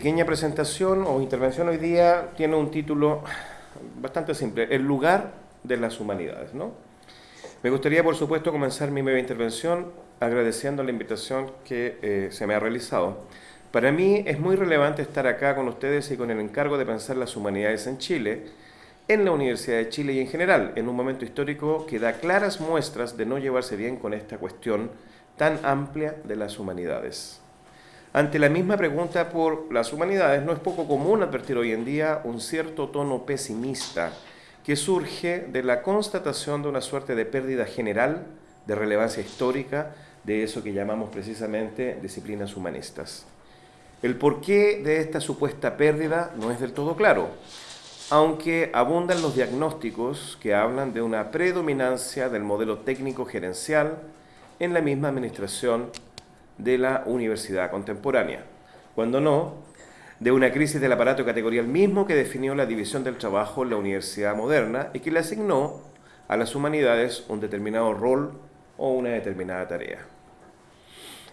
pequeña presentación o intervención hoy día tiene un título bastante simple, El lugar de las humanidades. ¿no? Me gustaría, por supuesto, comenzar mi breve intervención agradeciendo la invitación que eh, se me ha realizado. Para mí es muy relevante estar acá con ustedes y con el encargo de pensar las humanidades en Chile, en la Universidad de Chile y en general, en un momento histórico que da claras muestras de no llevarse bien con esta cuestión tan amplia de las humanidades. Ante la misma pregunta por las humanidades, no es poco común advertir hoy en día un cierto tono pesimista que surge de la constatación de una suerte de pérdida general de relevancia histórica de eso que llamamos precisamente disciplinas humanistas. El porqué de esta supuesta pérdida no es del todo claro, aunque abundan los diagnósticos que hablan de una predominancia del modelo técnico gerencial en la misma administración de la universidad contemporánea, cuando no, de una crisis del aparato categorial mismo que definió la división del trabajo en la universidad moderna y que le asignó a las humanidades un determinado rol o una determinada tarea.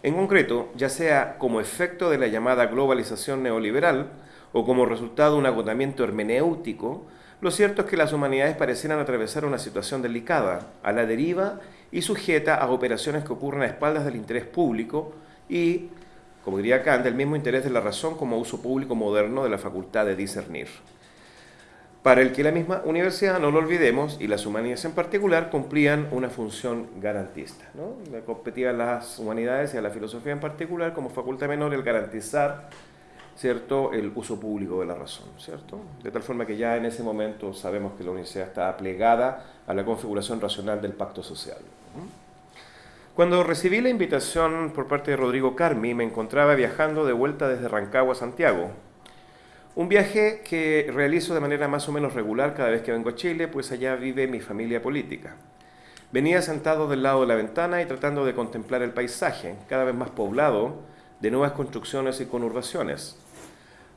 En concreto, ya sea como efecto de la llamada globalización neoliberal o como resultado de un agotamiento hermenéutico, lo cierto es que las humanidades parecieran atravesar una situación delicada, a la deriva y sujeta a operaciones que ocurren a espaldas del interés público y, como diría Kant, del mismo interés de la razón como uso público moderno de la facultad de discernir. Para el que la misma universidad, no lo olvidemos, y las humanidades en particular, cumplían una función garantista. ¿no? Competían las humanidades y a la filosofía en particular como facultad menor el garantizar ¿cierto? el uso público de la razón. ¿cierto? De tal forma que ya en ese momento sabemos que la universidad está plegada a la configuración racional del pacto social. Cuando recibí la invitación por parte de Rodrigo Carmi, me encontraba viajando de vuelta desde Rancagua a Santiago. Un viaje que realizo de manera más o menos regular cada vez que vengo a Chile, pues allá vive mi familia política. Venía sentado del lado de la ventana y tratando de contemplar el paisaje, cada vez más poblado de nuevas construcciones y conurbaciones.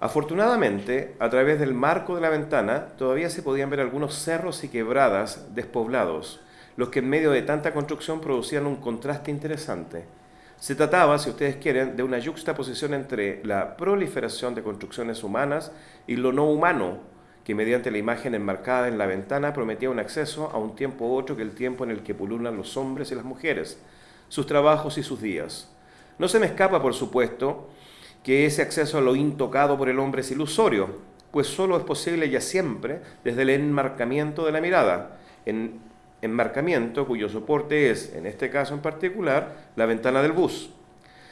Afortunadamente, a través del marco de la ventana todavía se podían ver algunos cerros y quebradas despoblados, los que en medio de tanta construcción producían un contraste interesante. Se trataba, si ustedes quieren, de una yuxtaposición entre la proliferación de construcciones humanas y lo no humano, que mediante la imagen enmarcada en la ventana prometía un acceso a un tiempo otro que el tiempo en el que pululan los hombres y las mujeres, sus trabajos y sus días. No se me escapa, por supuesto, que ese acceso a lo intocado por el hombre es ilusorio, pues solo es posible ya siempre desde el enmarcamiento de la mirada, en enmarcamiento cuyo soporte es, en este caso en particular, la ventana del bus.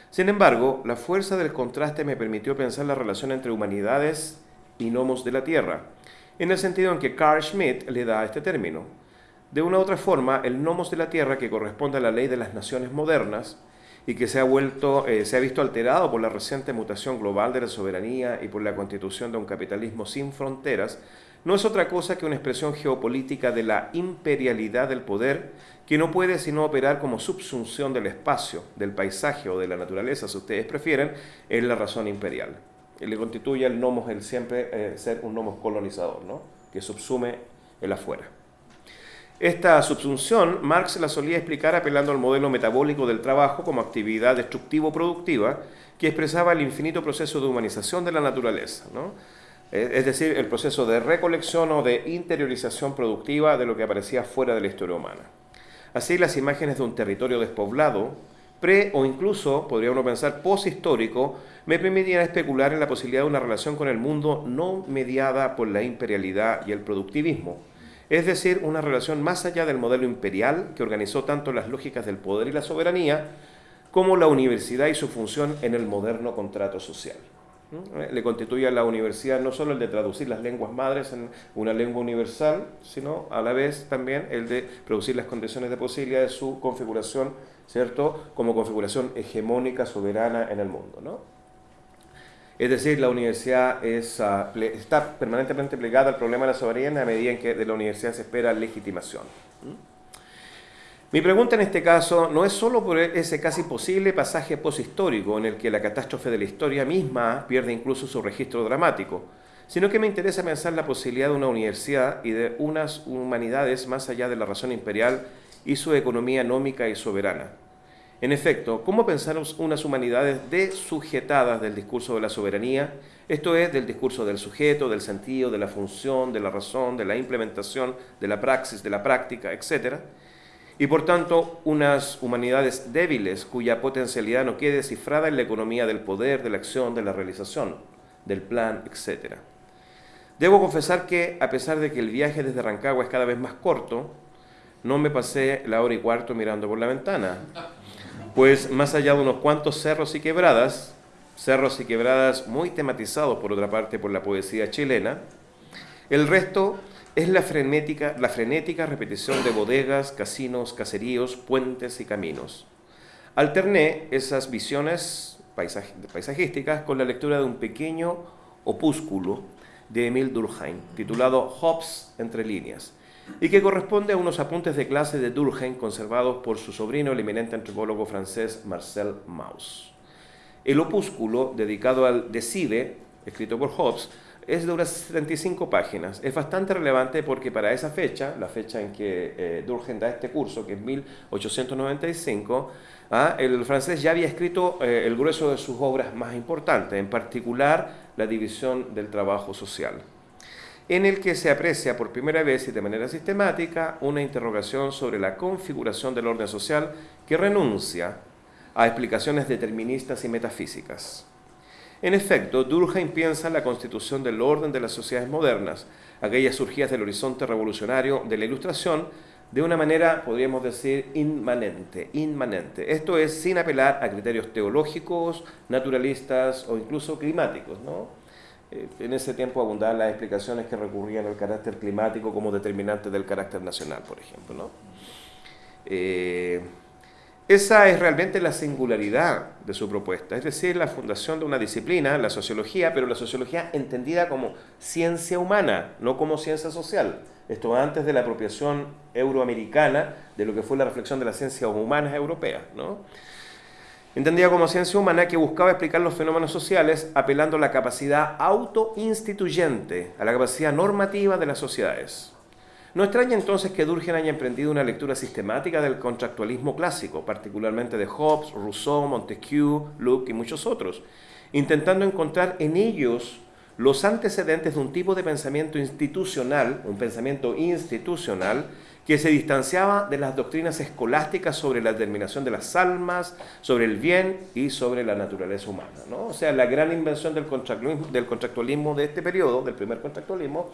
Sin embargo, la fuerza del contraste me permitió pensar la relación entre humanidades y gnomos de la Tierra, en el sentido en que Carl Schmitt le da este término. De una u otra forma, el nomos de la Tierra, que corresponde a la ley de las naciones modernas, y que se ha, vuelto, eh, se ha visto alterado por la reciente mutación global de la soberanía y por la constitución de un capitalismo sin fronteras, no es otra cosa que una expresión geopolítica de la imperialidad del poder que no puede sino operar como subsunción del espacio, del paisaje o de la naturaleza, si ustedes prefieren, es la razón imperial. Y le constituye el nomos, el siempre eh, ser un nomos colonizador, ¿no? que subsume el afuera. Esta subsunción Marx la solía explicar apelando al modelo metabólico del trabajo como actividad destructivo-productiva que expresaba el infinito proceso de humanización de la naturaleza, es decir, el proceso de recolección o de interiorización productiva de lo que aparecía fuera de la historia humana. Así, las imágenes de un territorio despoblado, pre o incluso, podría uno pensar, poshistórico, me permitían especular en la posibilidad de una relación con el mundo no mediada por la imperialidad y el productivismo, es decir, una relación más allá del modelo imperial que organizó tanto las lógicas del poder y la soberanía, como la universidad y su función en el moderno contrato social. ¿Mm? Le constituye a la universidad no solo el de traducir las lenguas madres en una lengua universal, sino a la vez también el de producir las condiciones de posibilidad de su configuración, ¿cierto?, como configuración hegemónica, soberana en el mundo, ¿no? Es decir, la universidad ah, está permanentemente plegada al problema de la soberanía a medida en que de la universidad se espera legitimación. Mi pregunta en este caso no es solo por ese casi posible pasaje poshistórico en el que la catástrofe de la historia misma pierde incluso su registro dramático, sino que me interesa pensar la posibilidad de una universidad y de unas humanidades más allá de la razón imperial y su economía nómica y soberana. En efecto, ¿cómo pensar unas humanidades desujetadas del discurso de la soberanía? Esto es, del discurso del sujeto, del sentido, de la función, de la razón, de la implementación, de la praxis, de la práctica, etc. Y por tanto, unas humanidades débiles cuya potencialidad no quede cifrada en la economía del poder, de la acción, de la realización, del plan, etc. Debo confesar que, a pesar de que el viaje desde Rancagua es cada vez más corto, no me pasé la hora y cuarto mirando por la ventana pues más allá de unos cuantos cerros y quebradas, cerros y quebradas muy tematizados por otra parte por la poesía chilena, el resto es la frenética, la frenética repetición de bodegas, casinos, caseríos, puentes y caminos. Alterné esas visiones paisajísticas con la lectura de un pequeño opúsculo de Emile Durkheim, titulado Hobbes entre líneas, y que corresponde a unos apuntes de clase de Durkheim conservados por su sobrino, el eminente antropólogo francés Marcel Mauss. El opúsculo, dedicado al Decide, escrito por Hobbes, es de unas 75 páginas. Es bastante relevante porque para esa fecha, la fecha en que eh, Durkheim da este curso, que es 1895, ah, el francés ya había escrito eh, el grueso de sus obras más importantes, en particular la división del trabajo social en el que se aprecia por primera vez y de manera sistemática una interrogación sobre la configuración del orden social que renuncia a explicaciones deterministas y metafísicas. En efecto, Durkheim piensa la constitución del orden de las sociedades modernas, aquellas surgidas del horizonte revolucionario de la Ilustración, de una manera, podríamos decir, inmanente, inmanente. Esto es sin apelar a criterios teológicos, naturalistas o incluso climáticos, ¿no? Eh, en ese tiempo abundaban las explicaciones que recurrían al carácter climático como determinante del carácter nacional, por ejemplo. Eh, esa es realmente la singularidad de su propuesta, es decir, la fundación de una disciplina, la sociología, pero la sociología entendida como ciencia humana, no como ciencia social. Esto antes de la apropiación euroamericana de lo que fue la reflexión de las ciencias humanas europeas. ¿no? Entendida como ciencia humana que buscaba explicar los fenómenos sociales apelando a la capacidad autoinstituyente, a la capacidad normativa de las sociedades. No extraña entonces que Durkheim haya emprendido una lectura sistemática del contractualismo clásico, particularmente de Hobbes, Rousseau, Montesquieu, Locke y muchos otros, intentando encontrar en ellos los antecedentes de un tipo de pensamiento institucional, un pensamiento institucional, que se distanciaba de las doctrinas escolásticas sobre la determinación de las almas, sobre el bien y sobre la naturaleza humana. ¿no? O sea, la gran invención del contractualismo, de este periodo, del primer contractualismo,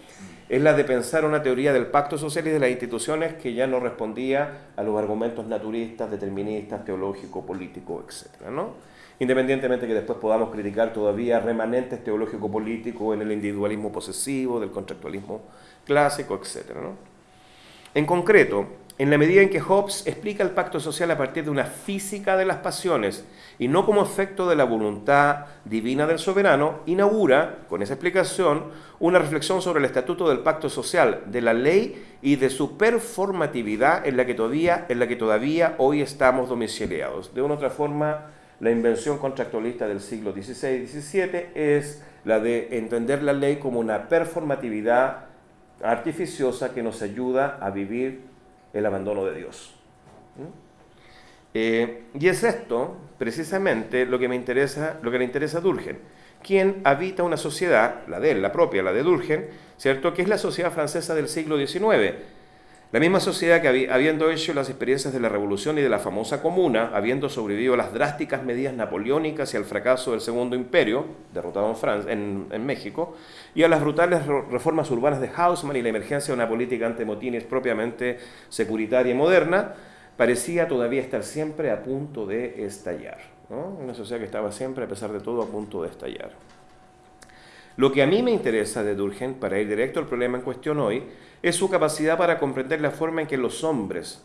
es la de pensar una teoría del pacto social y de las instituciones que ya no respondía a los argumentos naturistas, deterministas, teológicos, políticos, etc. ¿no? Independientemente que después podamos criticar todavía remanentes teológico-políticos en el individualismo posesivo, del contractualismo clásico, etc. ¿no? En concreto, en la medida en que Hobbes explica el pacto social a partir de una física de las pasiones y no como efecto de la voluntad divina del soberano, inaugura, con esa explicación, una reflexión sobre el estatuto del pacto social, de la ley y de su performatividad en la que todavía, hoy estamos domiciliados. De una u otra forma, la invención contractualista del siglo XVI y XVII es la de entender la ley como una performatividad artificiosa que nos ayuda a vivir el abandono de Dios. Eh, y es esto, precisamente, lo que me interesa, lo que le interesa a Durgen, quien habita una sociedad, la de él, la propia, la de Durgen, ¿cierto? Que es la sociedad francesa del siglo XIX, la misma sociedad que habiendo hecho las experiencias de la Revolución y de la famosa Comuna, habiendo sobrevivido a las drásticas medidas napoleónicas y al fracaso del Segundo Imperio, derrotado en, Francia, en, México, y a las brutales reformas urbanas de Haussmann y la emergencia de una política antemotines propiamente securitaria y moderna, parecía todavía estar siempre a punto de estallar. Una sociedad que estaba siempre, a pesar de todo, a punto de estallar. Lo que a mí me interesa de Durgen, para ir directo al problema en cuestión hoy, es su capacidad para comprender la forma en que los hombres,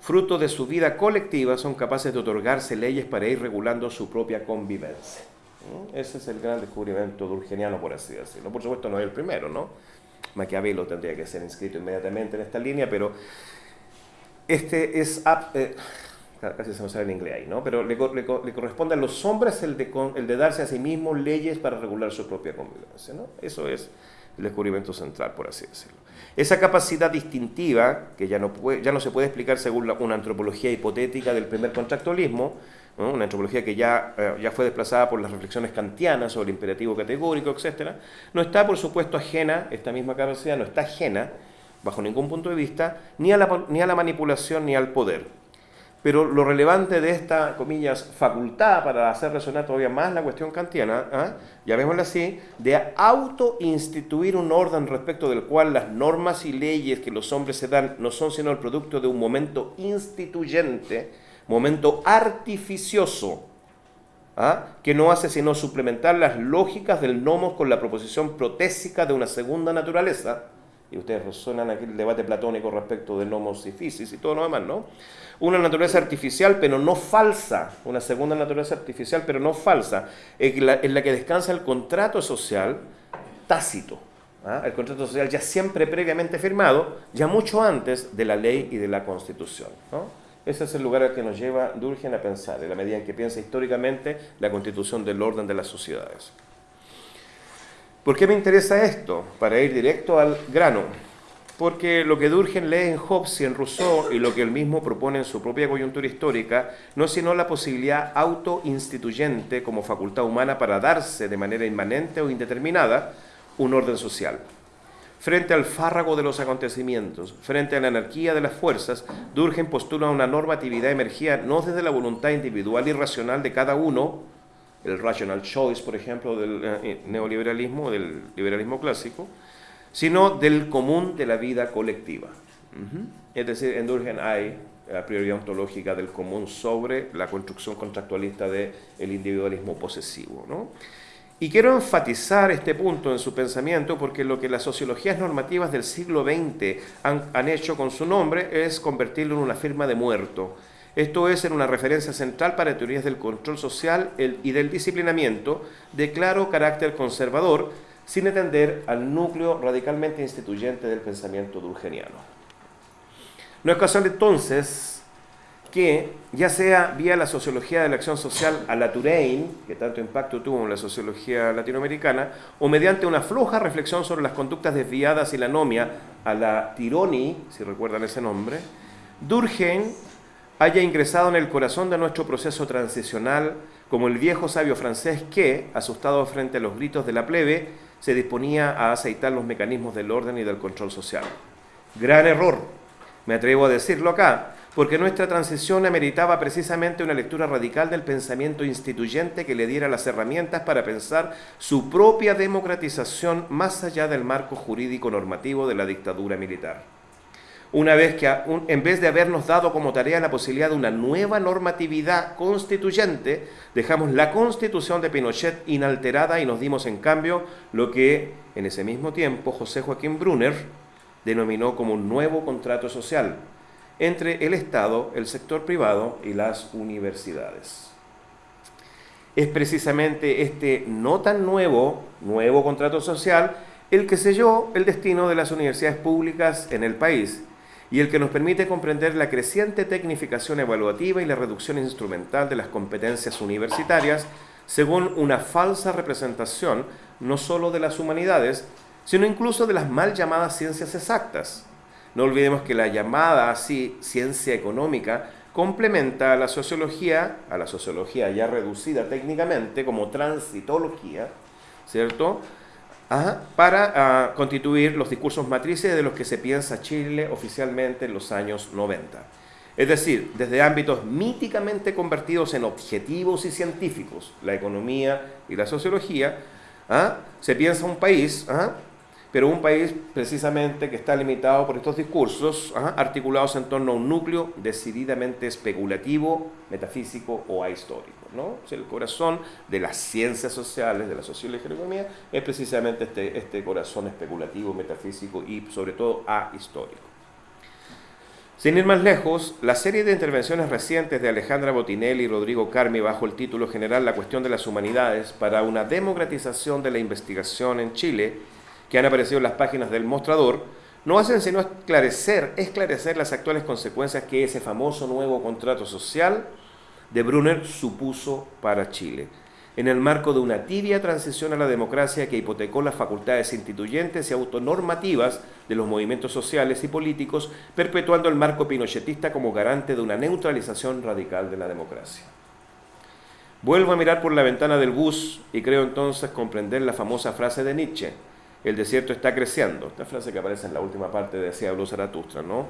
fruto de su vida colectiva, son capaces de otorgarse leyes para ir regulando su propia convivencia. ¿Mm? Ese es el gran descubrimiento durgeniano, por así decirlo. Por supuesto, no es el primero, ¿no? Maquiavelo tendría que ser inscrito inmediatamente en esta línea, pero este es... Eh, casi se me sale en inglés ahí, ¿no? Pero le, corresponde a los hombres el de, el darse a sí mismos leyes para regular su propia convivencia, ¿no? Eso es el descubrimiento central, por así decirlo. Esa capacidad distintiva, que ya no, se puede explicar según una antropología hipotética del primer contractualismo, una antropología que ya, eh, ya fue desplazada por las reflexiones kantianas sobre el imperativo categórico, etc., no está, por supuesto, ajena, esta misma capacidad no está ajena, bajo ningún punto de vista, ni a la manipulación ni al poder. Pero lo relevante de esta, comillas, facultad para hacer resonar todavía más la cuestión kantiana, ¿ah? llamémosla así, de auto-instituir un orden respecto del cual las normas y leyes que los hombres se dan no son sino el producto de un momento instituyente, momento artificioso, ¿ah? que no hace sino suplementar las lógicas del nomos con la proposición protésica de una segunda naturaleza, y ustedes resuenan aquí el debate platónico respecto del nomos y fisis y todo lo demás, ¿no? Una naturaleza artificial, pero no falsa, una segunda naturaleza artificial, pero no falsa, en la, en la que descansa el contrato social tácito, ¿ah? el contrato social ya siempre previamente firmado, ya mucho antes de la ley y de la constitución. Ese es el lugar al que nos lleva Durgen a pensar, en la medida en que piensa históricamente la constitución del orden de las sociedades. ¿Por qué me interesa esto? Para ir directo al grano. Porque lo que Durgen lee en Hobbes y en Rousseau y lo que él mismo propone en su propia coyuntura histórica no es sino la posibilidad autoinstituyente como facultad humana para darse de manera inmanente o indeterminada un orden social. Frente al fárrago de los acontecimientos, frente a la anarquía de las fuerzas, Durgen postula una normatividad emergida no desde la voluntad individual y racional de cada uno, el rational choice, por ejemplo, del eh, neoliberalismo, del liberalismo clásico, sino del común de la vida colectiva. Es decir, en Durgen hay la prioridad ontológica del común sobre la construcción contractualista del individualismo posesivo. ¿no? Y quiero enfatizar este punto en su pensamiento porque lo que las sociologías normativas del siglo XX han, hecho con su nombre es convertirlo en una firma de muerto. Esto es en una referencia central para teorías del control social y del disciplinamiento de claro carácter conservador, sin atender al núcleo radicalmente instituyente del pensamiento durgeniano. No es casual entonces que, ya sea vía la sociología de la acción social a la Touraine, que tanto impacto tuvo en la sociología latinoamericana, o mediante una floja reflexión sobre las conductas desviadas y la anomia a la Tironi, si recuerdan ese nombre, Durkheim haya ingresado en el corazón de nuestro proceso transicional como el viejo sabio francés que, asustado frente a los gritos de la plebe, se disponía a aceitar los mecanismos del orden y del control social. Gran error, me atrevo a decirlo acá, porque nuestra transición ameritaba precisamente una lectura radical del pensamiento instituyente que le diera las herramientas para pensar su propia democratización más allá del marco jurídico normativo de la dictadura militar. Una vez que, en vez de habernos dado como tarea la posibilidad de una nueva normatividad constituyente, dejamos la constitución de Pinochet inalterada y nos dimos en cambio lo que en ese mismo tiempo José Joaquín Brunner denominó como un nuevo contrato social, entre el Estado, el sector privado y las universidades. Es precisamente este no tan nuevo, nuevo contrato social, el que selló el destino de las universidades públicas en el país y el que nos permite comprender la creciente tecnificación evaluativa y la reducción instrumental de las competencias universitarias según una falsa representación no sólo de las humanidades, sino incluso de las mal llamadas ciencias exactas, no olvidemos que la llamada así ciencia económica complementa a la sociología, a la sociología ya reducida técnicamente como transitología, ¿cierto? Para ah, constituir los discursos matrices de los que se piensa Chile oficialmente en los años 90. Es decir, desde ámbitos míticamente convertidos en objetivos y científicos, la economía y la sociología, ¿ah? se piensa un país ¿ah? Pero un país precisamente que está limitado por estos discursos articulados en torno a un núcleo decididamente especulativo, metafísico o ahistórico. ¿no? el corazón de las ciencias sociales, de la sociología y la economía, es precisamente este, este corazón especulativo, metafísico y sobre todo ahistórico. Sin ir más lejos, la serie de intervenciones recientes de Alejandra Botinelli y Rodrigo Carmi bajo el título general La cuestión de las humanidades para una democratización de la investigación en Chile que han aparecido en las páginas del mostrador, no hacen sino esclarecer, esclarecer las actuales consecuencias que ese famoso nuevo contrato social de Brunner supuso para Chile. en el marco de una tibia transición a la democracia que hipotecó las facultades instituyentes y autonormativas de los movimientos sociales y políticos, perpetuando el marco pinochetista como garante de una neutralización radical de la democracia. Vuelvo a mirar por la ventana del bus y creo entonces comprender la famosa frase de Nietzsche, el desierto está creciendo, esta frase que aparece en la última parte de Decía Zaratustra, ¿no?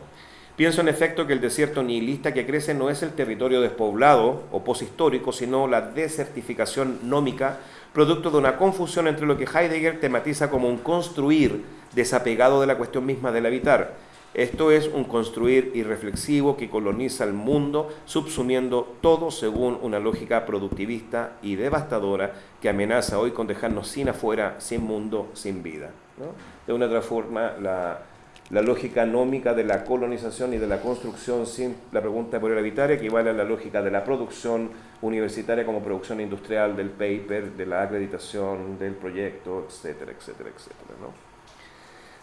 Pienso en efecto que el desierto nihilista que crece no es el territorio despoblado o poshistórico, sino la desertificación nómica, producto de una confusión entre lo que Heidegger tematiza como un construir desapegado de la cuestión misma del habitar. Esto es un construir irreflexivo que coloniza el mundo, subsumiendo todo según una lógica productivista y devastadora que amenaza hoy con dejarnos sin afuera, sin mundo, sin vida. De una otra forma, la, lógica nómica de la colonización y de la construcción sin la pregunta por el habitar equivale a la lógica de la producción universitaria como producción industrial del paper, de la acreditación del proyecto, etcétera, etcétera, etcétera.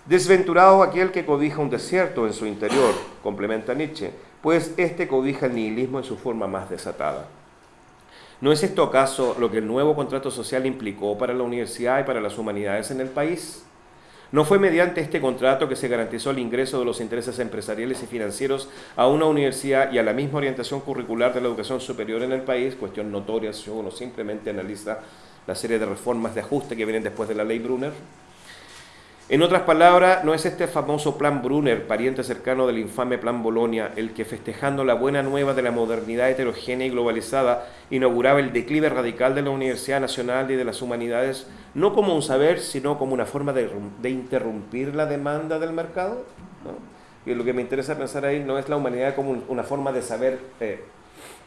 Desventurado aquel que cobija un desierto en su interior, complementa Nietzsche, pues este cobija el nihilismo en su forma más desatada. ¿No es esto acaso lo que el nuevo contrato social implicó para la universidad y para las humanidades en el país? No fue mediante este contrato que se garantizó el ingreso de los intereses empresariales y financieros a una universidad y a la misma orientación curricular de la educación superior en el país, cuestión notoria si uno simplemente analiza la serie de reformas de ajuste que vienen después de la ley Brunner. En otras palabras, no es este famoso plan Brunner, pariente cercano del infame plan Bolonia, el que festejando la buena nueva de la modernidad heterogénea y globalizada, inauguraba el declive radical de la Universidad Nacional y de las Humanidades, no como un saber, sino como una forma de, interrumpir la demanda del mercado. Y lo que me interesa pensar ahí no es la humanidad como una forma de saber eh,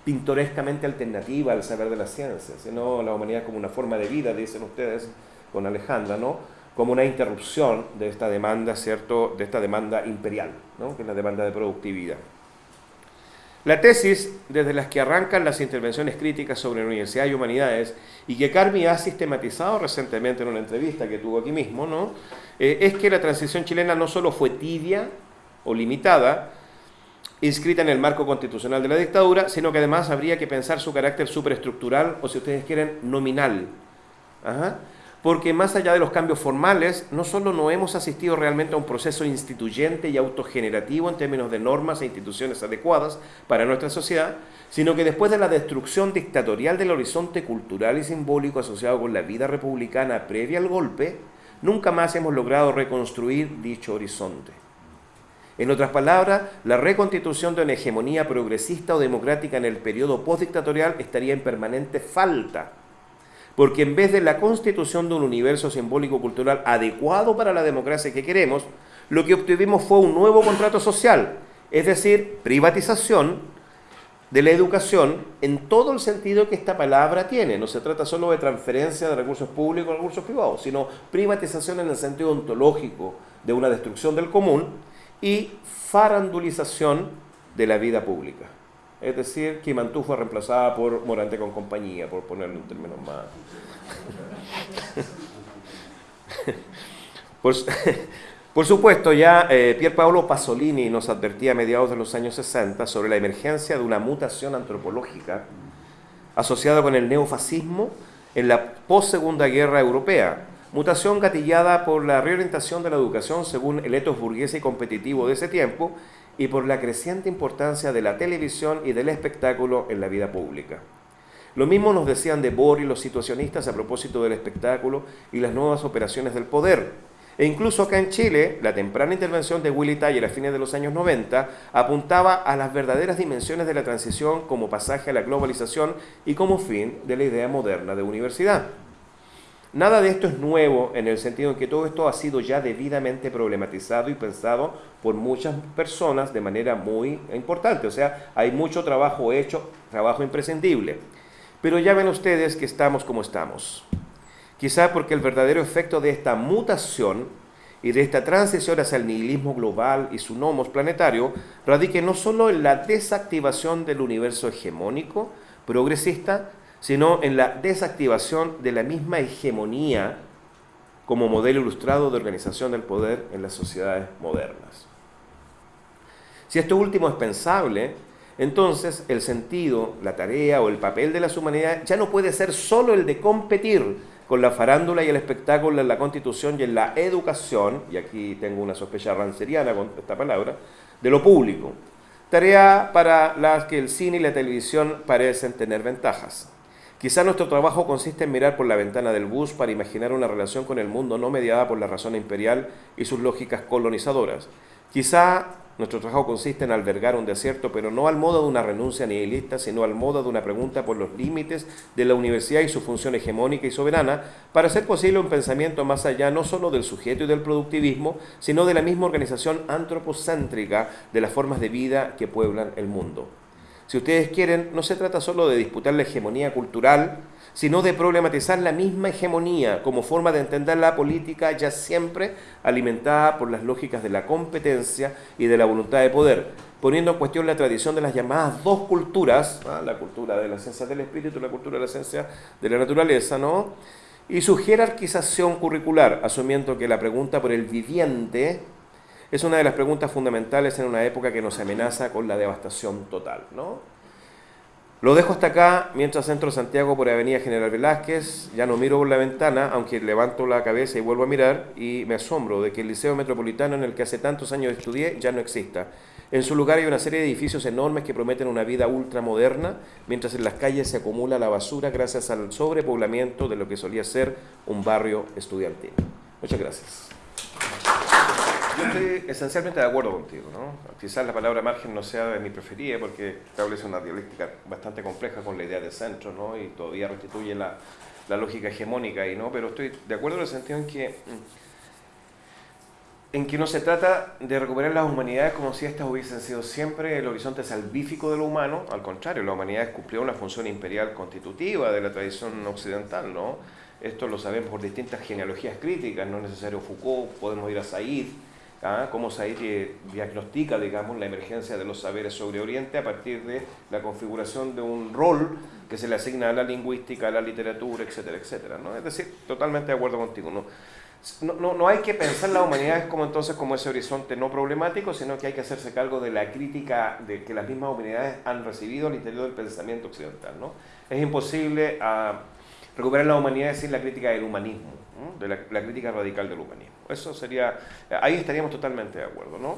pintorescamente alternativa al saber de la ciencia, sino la humanidad como una forma de vida, dicen ustedes con Alejandra, ¿no? Como una interrupción de esta demanda, ¿cierto? De esta demanda imperial, ¿no? que es la demanda de productividad. La tesis, desde las que arrancan las intervenciones críticas sobre la universidad y humanidades, y que Carmi ha sistematizado recientemente en una entrevista que tuvo aquí mismo, ¿no? Eh, es que la transición chilena no solo fue tibia o limitada, inscrita en el marco constitucional de la dictadura, sino que además habría que pensar su carácter superestructural, o si ustedes quieren, nominal. Ajá porque más allá de los cambios formales, no solo no hemos asistido realmente a un proceso instituyente y autogenerativo en términos de normas e instituciones adecuadas para nuestra sociedad, sino que después de la destrucción dictatorial del horizonte cultural y simbólico asociado con la vida republicana previa al golpe, nunca más hemos logrado reconstruir dicho horizonte. En otras palabras, la reconstitución de una hegemonía progresista o democrática en el periodo postdictatorial estaría en permanente falta porque en vez de la constitución de un universo simbólico cultural adecuado para la democracia que queremos, lo que obtuvimos fue un nuevo contrato social, es decir, privatización de la educación en todo el sentido que esta palabra tiene. No se trata solo de transferencia de recursos públicos a recursos privados, sino privatización en el sentido ontológico de una destrucción del común y farandulización de la vida pública. Es decir, que Mantú fue reemplazada por Morante con compañía, por ponerle un término más. por, supuesto, ya eh, Pier Paolo Pasolini nos advertía a mediados de los años 60 sobre la emergencia de una mutación antropológica asociada con el neofascismo en la post-segunda guerra europea, mutación gatillada por la reorientación de la educación según el etos burgués y competitivo de ese tiempo y por la creciente importancia de la televisión y del espectáculo en la vida pública. Lo mismo nos decían de Boris los situacionistas a propósito del espectáculo y las nuevas operaciones del poder. E incluso acá en Chile, la temprana intervención de Willy Taller a fines de los años 90 apuntaba a las verdaderas dimensiones de la transición como pasaje a la globalización y como fin de la idea moderna de universidad. Nada de esto es nuevo en el sentido en que todo esto ha sido ya debidamente problematizado y pensado por muchas personas de manera muy importante. O sea, hay mucho trabajo hecho, trabajo imprescindible. Pero ya ven ustedes que estamos como estamos. Quizá porque el verdadero efecto de esta mutación y de esta transición hacia el nihilismo global y su nomos planetario radique no solo en la desactivación del universo hegemónico, progresista, sino en la desactivación de la misma hegemonía como modelo ilustrado de organización del poder en las sociedades modernas. Si esto último es pensable, entonces el sentido, la tarea o el papel de las humanidades ya no puede ser solo el de competir con la farándula y el espectáculo en la constitución y en la educación, y aquí tengo una sospecha ranceriana con esta palabra, de lo público. Tarea para las que el cine y la televisión parecen tener ventajas. Quizá nuestro trabajo consiste en mirar por la ventana del bus para imaginar una relación con el mundo no mediada por la razón imperial y sus lógicas colonizadoras. Quizá nuestro trabajo consiste en albergar un desierto, pero no al modo de una renuncia nihilista, sino al modo de una pregunta por los límites de la universidad y su función hegemónica y soberana, para hacer posible un pensamiento más allá no solo del sujeto y del productivismo, sino de la misma organización antropocéntrica de las formas de vida que pueblan el mundo. Si ustedes quieren, no se trata solo de disputar la hegemonía cultural, sino de problematizar la misma hegemonía como forma de entender la política ya siempre alimentada por las lógicas de la competencia y de la voluntad de poder, poniendo en cuestión la tradición de las llamadas dos culturas, ¿ah? la cultura de la ciencia del espíritu y la cultura de la ciencia de la naturaleza, ¿no? y su jerarquización curricular, asumiendo que la pregunta por el viviente es una de las preguntas fundamentales en una época que nos amenaza con la devastación total. ¿no? Lo dejo hasta acá mientras entro a Santiago por Avenida General Velázquez. Ya no miro por la ventana, aunque levanto la cabeza y vuelvo a mirar y me asombro de que el Liceo Metropolitano en el que hace tantos años estudié ya no exista. En su lugar hay una serie de edificios enormes que prometen una vida ultramoderna, mientras en las calles se acumula la basura gracias al sobrepoblamiento de lo que solía ser un barrio estudiantil. Muchas gracias. Yo estoy esencialmente de acuerdo contigo, ¿no? Quizás la palabra margen no sea mi preferida porque establece una dialéctica bastante compleja con la idea de centro, ¿no? Y todavía restituye la, la lógica hegemónica ahí, ¿no? Pero estoy de acuerdo en el sentido en que en que no se trata de recuperar las humanidades como si estas hubiesen sido siempre el horizonte salvífico de lo humano, al contrario, la humanidad cumplió una función imperial constitutiva de la tradición occidental, ¿no? Esto lo sabemos por distintas genealogías críticas, no es necesario Foucault, podemos ir a Said, ¿ah? cómo Said diagnostica digamos, la emergencia de los saberes sobre Oriente a partir de la configuración de un rol que se le asigna a la lingüística, a la literatura, etcétera, etcétera. ¿no? Es decir, totalmente de acuerdo contigo. ¿no? No, no, hay que pensar la humanidad como entonces como ese horizonte no problemático, sino que hay que hacerse cargo de la crítica de que las mismas humanidades han recibido al interior del pensamiento occidental. ¿no? Es imposible ah, recuperar la humanidad sin la crítica del humanismo, de la, crítica radical del humanismo. Eso sería, ahí estaríamos totalmente de acuerdo, ¿no?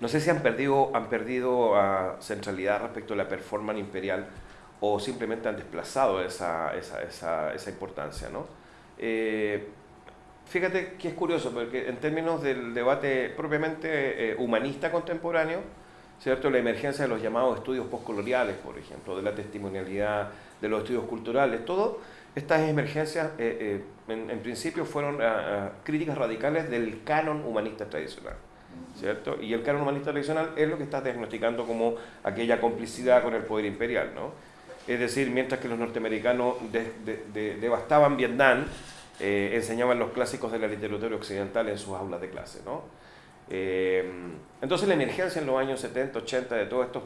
No sé si han perdido, han perdido uh, centralidad respecto a la performance imperial o simplemente han desplazado esa, esa, esa, esa importancia, ¿no? Eh, fíjate que es curioso, porque en términos del debate propiamente eh, humanista contemporáneo, ¿cierto? La emergencia de los llamados estudios postcoloniales, por ejemplo, de la testimonialidad, de los estudios culturales, todo estas emergencias eh, eh, en, principio fueron ah, ah, críticas radicales del canon humanista tradicional. ¿cierto? Y el canon humanista tradicional es lo que está diagnosticando como aquella complicidad con el poder imperial. ¿no? Es decir, mientras que los norteamericanos devastaban Vietnam, eh, enseñaban los clásicos de la literatura occidental en sus aulas de clase. ¿no? Entonces la emergencia en los años 70, 80 de todos estos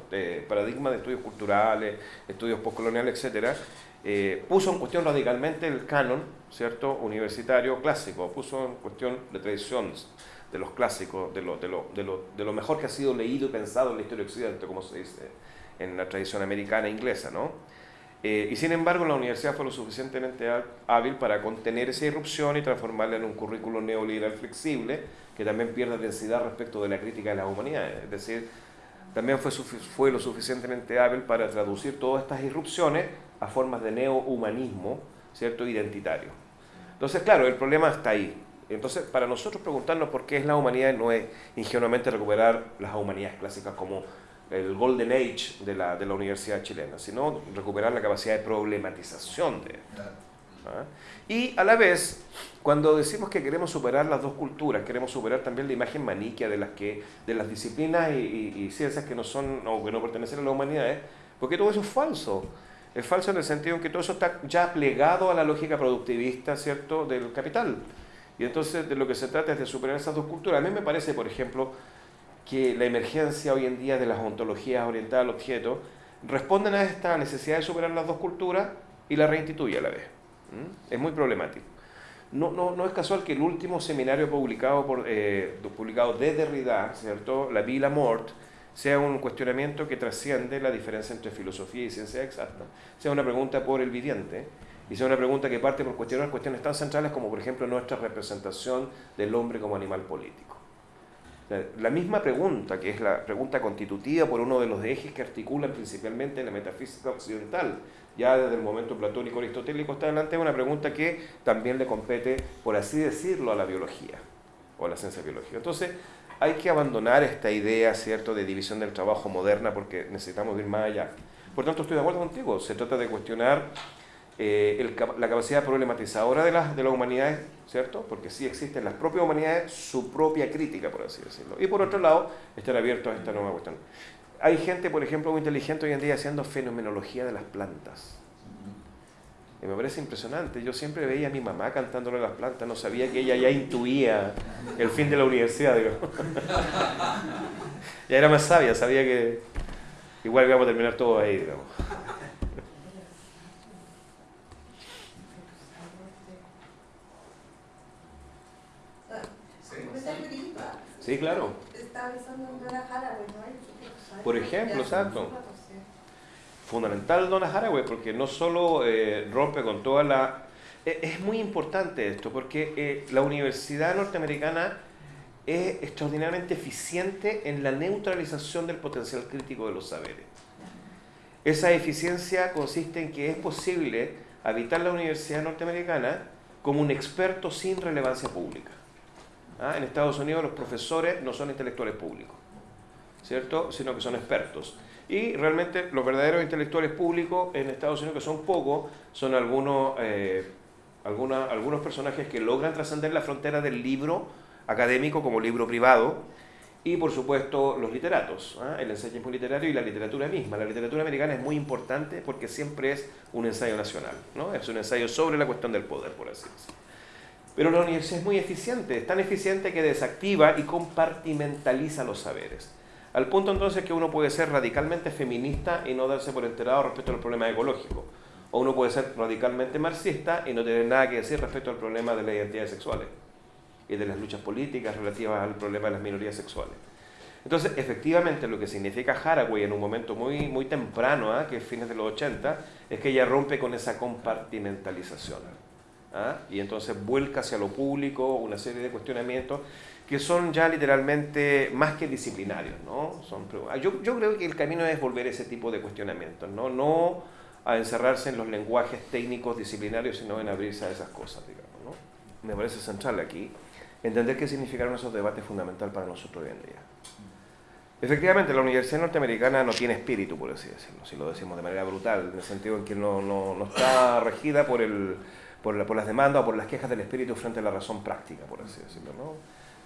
paradigmas de estudios culturales, estudios postcoloniales, etcétera, eh, puso en cuestión radicalmente el canon, ¿cierto?, universitario clásico, puso en cuestión la tradición de los clásicos, de lo, de, lo, de, lo, de lo mejor que ha sido leído y pensado en la historia occidental, como se dice en la tradición americana e inglesa, ¿no? Eh, y sin embargo, la universidad fue lo suficientemente hábil para contener esa irrupción y transformarla en un currículo neoliberal flexible que también pierde densidad respecto de la crítica de las humanidades. Es decir, también fue, fue lo suficientemente hábil para traducir todas estas irrupciones a formas de neohumanismo, ¿cierto?, identitario. Entonces, claro, el problema está ahí. Entonces, para nosotros preguntarnos por qué es la humanidad no es ingenuamente recuperar las humanidades clásicas como el Golden Age de la, de la universidad chilena, sino recuperar la capacidad de problematización de ¿ah? Y a la vez, cuando decimos que queremos superar las dos culturas, queremos superar también la imagen maniquea de las, que, de las disciplinas y, y ciencias que no son o que no pertenecen a la humanidad, porque todo eso es falso. Es falso en el sentido en que todo eso está ya plegado a la lógica productivista, ¿cierto?, del capital. Y entonces de lo que se trata es de superar esas dos culturas. A mí me parece, por ejemplo, que la emergencia hoy en día de las ontologías orientadas al objeto responden a esta necesidad de superar las dos culturas y la reinstituye a la vez. Es muy problemático. No, no, no, es casual que el último seminario publicado, por, eh, publicado de Derrida, ¿cierto? La Vie la Mort, sea un cuestionamiento que trasciende la diferencia entre filosofía y ciencia exacta, sea una pregunta por el viviente y sea una pregunta que parte por cuestionar cuestiones tan centrales como por ejemplo nuestra representación del hombre como animal político. La misma pregunta, que es la pregunta constitutiva por uno de los ejes que articulan principalmente la metafísica occidental, ya desde el momento platónico aristotélico hasta adelante, es una pregunta que también le compete, por así decirlo, a la biología o a la ciencia biológica. Entonces, hay que abandonar esta idea, ¿cierto?, de división del trabajo moderna porque necesitamos ir más allá. Por tanto, estoy de acuerdo contigo, se trata de cuestionar eh, la capacidad problematizadora de, las de las humanidades, ¿cierto? Porque sí existen las propias humanidades, su propia crítica, por así decirlo. Y por otro lado, estar abiertos a esta nueva cuestión. Hay gente, por ejemplo, muy inteligente hoy en día haciendo fenomenología de las plantas. Y me parece impresionante. Yo siempre veía a mi mamá cantándole a las plantas, no sabía que ella ya intuía el fin de la universidad, digo. ya era más sabia, sabía que igual íbamos a terminar todo ahí, digamos. Sí, claro. Por ejemplo, exacto. Fundamental Donna Haraway porque no solo eh, rompe con toda la... E, es muy importante esto porque eh, la universidad norteamericana es extraordinariamente eficiente en la neutralización del potencial crítico de los saberes. Esa eficiencia consiste en que es posible habitar la universidad norteamericana como un experto sin relevancia pública. ¿Ah? En Estados Unidos los profesores no son intelectuales públicos, ¿cierto? Sino que son expertos. Y realmente los verdaderos intelectuales públicos en Estados Unidos, que son pocos, son algunos, eh, algunos personajes que logran trascender la frontera del libro académico como libro privado, y por supuesto los literatos, ¿ah? el ensayismo literario y la literatura misma. La literatura americana es muy importante porque siempre es un ensayo nacional, ¿no? es un ensayo sobre la cuestión del poder, por así decirlo. Pero la universidad es muy eficiente, es tan eficiente que desactiva y compartimentaliza los saberes. Al punto entonces que uno puede ser radicalmente feminista y no darse por enterado respecto al problema ecológico. O uno puede ser radicalmente marxista y no tener nada que decir respecto al problema de las identidades sexuales y de las luchas políticas relativas al problema de las minorías sexuales. Entonces, efectivamente, lo que significa Haraway en un momento muy, muy temprano, ¿eh? que es fines de los 80, es que ella rompe con esa compartimentalización. ¿Ah? y entonces vuelca hacia lo público una serie de cuestionamientos que son ya literalmente más que disciplinarios. ¿no? Son, yo, yo creo que el camino es volver ese tipo de cuestionamientos, no, no a encerrarse en los lenguajes técnicos disciplinarios, sino en abrirse a esas cosas. Digamos, ¿no? Me parece central aquí entender qué significaron esos debates fundamental para nosotros hoy en día. Efectivamente, la Universidad Norteamericana no tiene espíritu, por así decirlo, si lo decimos de manera brutal, en el sentido en que no, no, no está regida por el, por, las demandas o por las quejas del espíritu frente a la razón práctica, por así decirlo.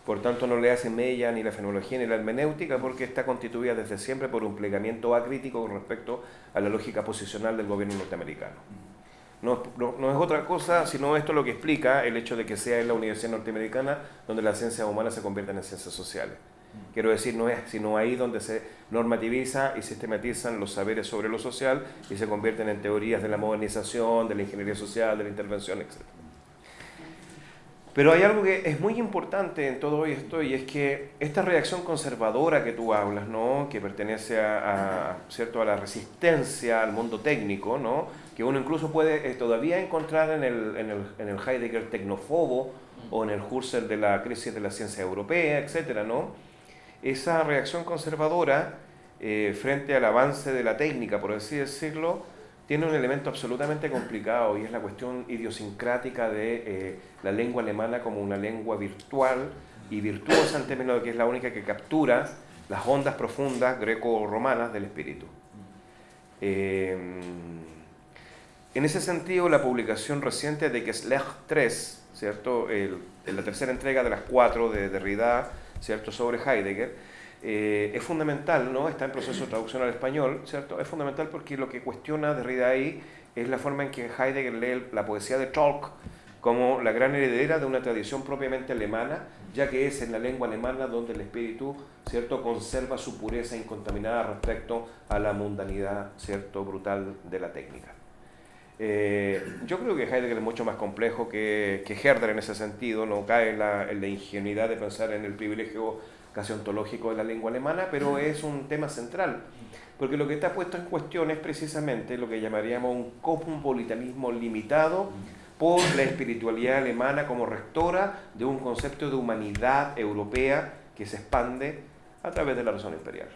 Por tanto, no le hace mella ni la fenomenología ni la hermenéutica porque está constituida desde siempre por un plegamiento acrítico con respecto a la lógica posicional del gobierno norteamericano. No, no, es otra cosa, sino esto lo que explica el hecho de que sea en la Universidad Norteamericana donde las ciencias humanas se convierten en ciencias sociales. Quiero decir, no es sino ahí donde se normativiza y sistematizan los saberes sobre lo social y se convierten en teorías de la modernización, de la ingeniería social, de la intervención, etc. Pero hay algo que es muy importante en todo esto y es que esta reacción conservadora que tú hablas, ¿no? que pertenece a, ¿cierto? a la resistencia al mundo técnico, ¿no? que uno incluso puede eh, todavía encontrar en el, en, el, en el Heidegger tecnofobo o en el Husserl de la crisis de la ciencia europea, etc., ¿no? Esa reacción conservadora eh, frente al avance de la técnica, por así decirlo, tiene un elemento absolutamente complicado y es la cuestión idiosincrática de eh, la lengua alemana como una lengua virtual y virtuosa en términos de que es la única que captura las ondas profundas greco-romanas del espíritu. Eh, en ese sentido, la publicación reciente de Kesslech 3, ¿cierto? la tercera entrega de las cuatro de Derrida, ¿cierto? sobre Heidegger, eh, es fundamental, ¿no? está en proceso de traducción al español, ¿cierto? es fundamental porque lo que cuestiona Derrida ahí es la forma en que Heidegger lee la poesía de Tolk como la gran heredera de una tradición propiamente alemana, ya que es en la lengua alemana donde el espíritu ¿cierto? conserva su pureza incontaminada respecto a la mundanidad ¿cierto? brutal de la técnica. Eh, yo creo que Heidegger es mucho más complejo que, que Herder en ese sentido, no cae en la, en la, ingenuidad de pensar en el privilegio casi ontológico de la lengua alemana, pero es un tema central, porque lo que está puesto en cuestión es precisamente lo que llamaríamos un cosmopolitanismo limitado por la espiritualidad alemana como rectora de un concepto de humanidad europea que se expande a través de la razón imperial.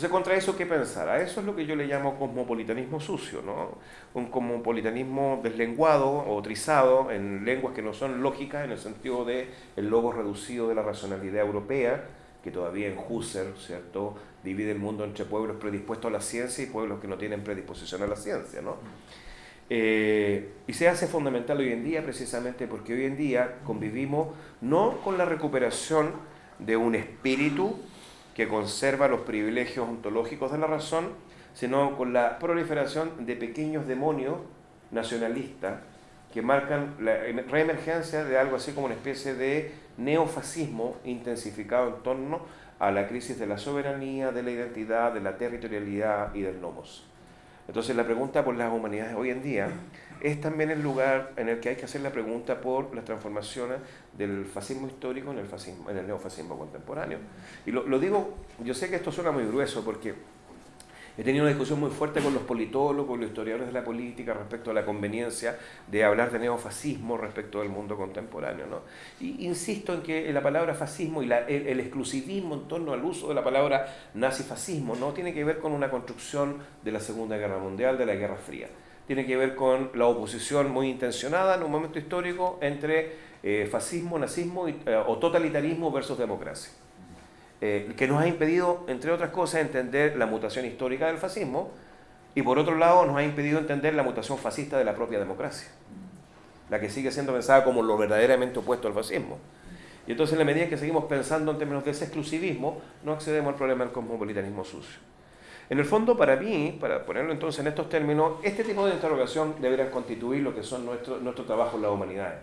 Entonces, contra eso, ¿qué pensar? A eso es lo que yo le llamo cosmopolitanismo sucio, ¿no? Un cosmopolitanismo deslenguado o trizado en lenguas que no son lógicas en el sentido de el logo reducido de la racionalidad europea, que todavía en Husserl, ¿cierto?, divide el mundo entre pueblos predispuestos a la ciencia y pueblos que no tienen predisposición a la ciencia, ¿no? Eh, y se hace fundamental hoy en día precisamente porque hoy en día convivimos no con la recuperación de un espíritu que conserva los privilegios ontológicos de la razón, sino con la proliferación de pequeños demonios nacionalistas que marcan la reemergencia de algo así como una especie de neofascismo intensificado en torno a la crisis de la soberanía, de la identidad, de la territorialidad y del nomos. Entonces la pregunta por las humanidades hoy en día es también el lugar en el que hay que hacer la pregunta por las transformaciones del fascismo histórico en el, fascismo, en el neofascismo contemporáneo. Y lo, lo digo, yo sé que esto suena muy grueso porque He tenido una discusión muy fuerte con los politólogos, los historiadores de la política respecto a la conveniencia de hablar de neofascismo respecto del mundo contemporáneo. ¿no? Y insisto en que la palabra fascismo y el, el, exclusivismo en torno al uso de la palabra nazifascismo no tiene que ver con una construcción de la Segunda Guerra Mundial, de la Guerra Fría. Tiene que ver con la oposición muy intencionada en un momento histórico entre eh, fascismo, nazismo y, eh, o totalitarismo versus democracia. Eh, que nos ha impedido, entre otras cosas, entender la mutación histórica del fascismo y por otro lado nos ha impedido entender la mutación fascista de la propia democracia, la que sigue siendo pensada como lo verdaderamente opuesto al fascismo. Y entonces en la medida que seguimos pensando en términos de ese exclusivismo, no accedemos al problema del cosmopolitanismo sucio. En el fondo, para mí, para ponerlo entonces en estos términos, este tipo de interrogación debería constituir lo que son nuestros nuestro trabajo en la humanidad.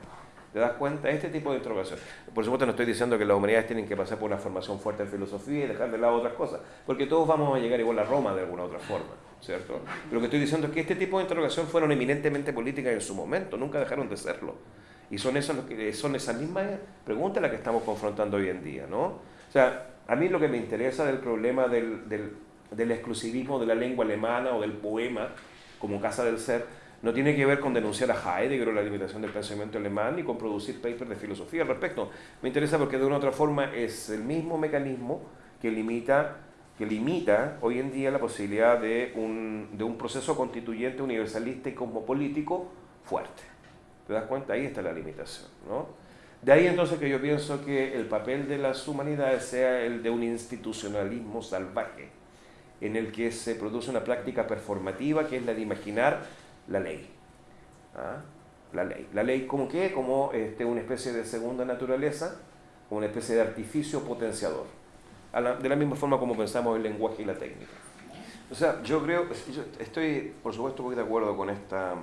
¿Te das cuenta? Este tipo de interrogación. Por supuesto no estoy diciendo que las humanidades tienen que pasar por una formación fuerte en filosofía y dejar de lado otras cosas, porque todos vamos a llegar igual a Roma de alguna otra forma, ¿cierto? Lo que estoy diciendo es que este tipo de interrogación fueron eminentemente políticas en su momento, nunca dejaron de serlo. Y son esas, son esas mismas preguntas las que estamos confrontando hoy en día, ¿no? O sea, a mí lo que me interesa del problema del, del, del exclusivismo de la lengua alemana o del poema como casa del ser, no tiene que ver con denunciar a Heidegger o la limitación del pensamiento alemán ni con producir papers de filosofía al respecto. Me interesa porque de una u otra forma es el mismo mecanismo que limita, que limita hoy en día la posibilidad de un, de un proceso constituyente universalista y cosmopolítico fuerte. ¿Te das cuenta? Ahí está la limitación. ¿no? De ahí entonces que yo pienso que el papel de las humanidades sea el de un institucionalismo salvaje, en el que se produce una práctica performativa que es la de imaginar la ley. ¿Ah? La ley. La ley como qué? Como este, una especie de segunda naturaleza, como una especie de artificio potenciador. de la misma forma como pensamos el lenguaje y la técnica. O sea, yo creo, yo estoy por supuesto muy de acuerdo con esta,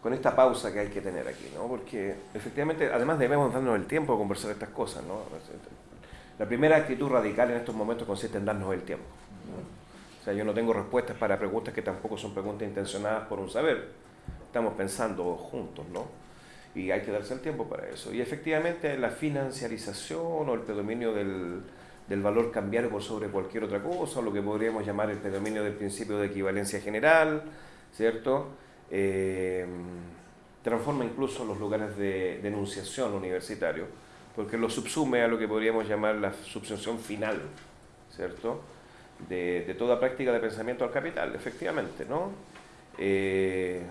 con esta pausa que hay que tener aquí, ¿no? Porque efectivamente, además debemos darnos el tiempo de conversar estas cosas, ¿no? La primera actitud radical en estos momentos consiste en darnos el tiempo. O sea, yo no tengo respuestas para preguntas que tampoco son preguntas intencionadas por un saber. Estamos pensando juntos, ¿no? Y hay que darse el tiempo para eso. Y efectivamente la financiarización o el predominio del, del valor cambiario por sobre cualquier otra cosa, lo que podríamos llamar el predominio del principio de equivalencia general, ¿cierto? Eh, transforma incluso los lugares de denunciación universitario, porque lo subsume a lo que podríamos llamar la subsunción final, ¿cierto? de, toda práctica de pensamiento al capital, efectivamente, ¿no? Eh,